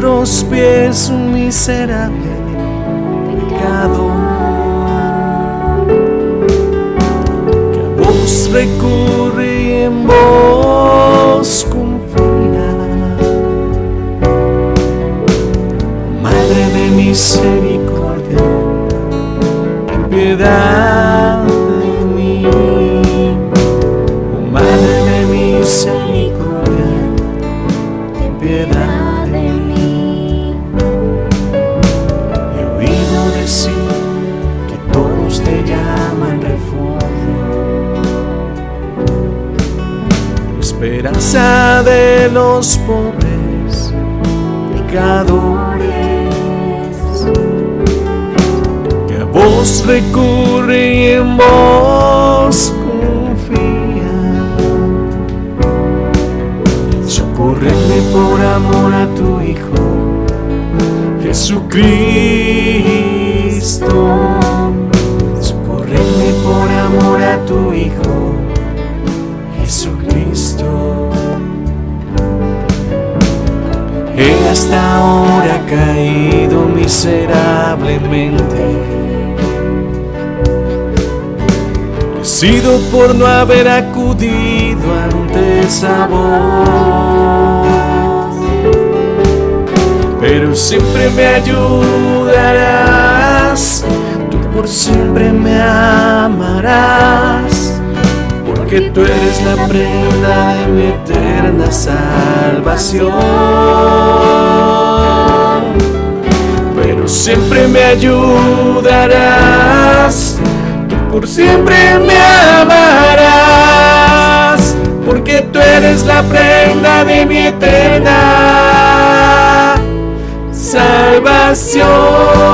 vuestros pies un miserable pecador. Que a vos recurre y en vos confía. Madre de misericordia, ten piedad de mí. Madre de misericordia, ten piedad que todos te llaman refugio, esperanza de los pobres pecadores, que a vos recurre y en vos confía. Socórreme por amor a tu Hijo, Jesucristo. Socórreme por amor a tu Hijo, Jesucristo. He hasta ahora caído miserablemente. He sido por no haber acudido ante esa voz. Pero siempre me ayudarás, tú por siempre me amarás, porque tú eres la prenda de mi eterna salvación. Pero siempre me ayudarás, tú por siempre me amarás, porque tú eres la prenda de mi eterna salvación.